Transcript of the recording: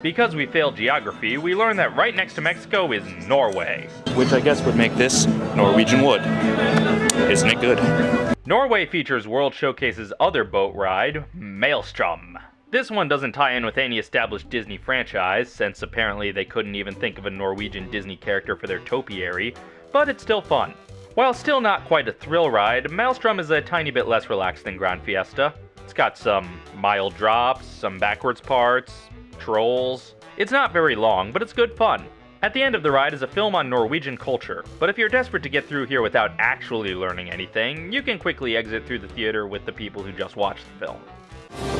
Because we failed geography, we learned that right next to Mexico is Norway. Which I guess would make this Norwegian wood. Isn't it good? Norway features World Showcase's other boat ride, Maelstrom. This one doesn't tie in with any established Disney franchise, since apparently they couldn't even think of a Norwegian Disney character for their topiary, but it's still fun. While still not quite a thrill ride, Maelstrom is a tiny bit less relaxed than Grand Fiesta. It's got some mild drops, some backwards parts, trolls. It's not very long, but it's good fun. At the end of the ride is a film on Norwegian culture, but if you're desperate to get through here without actually learning anything, you can quickly exit through the theater with the people who just watched the film.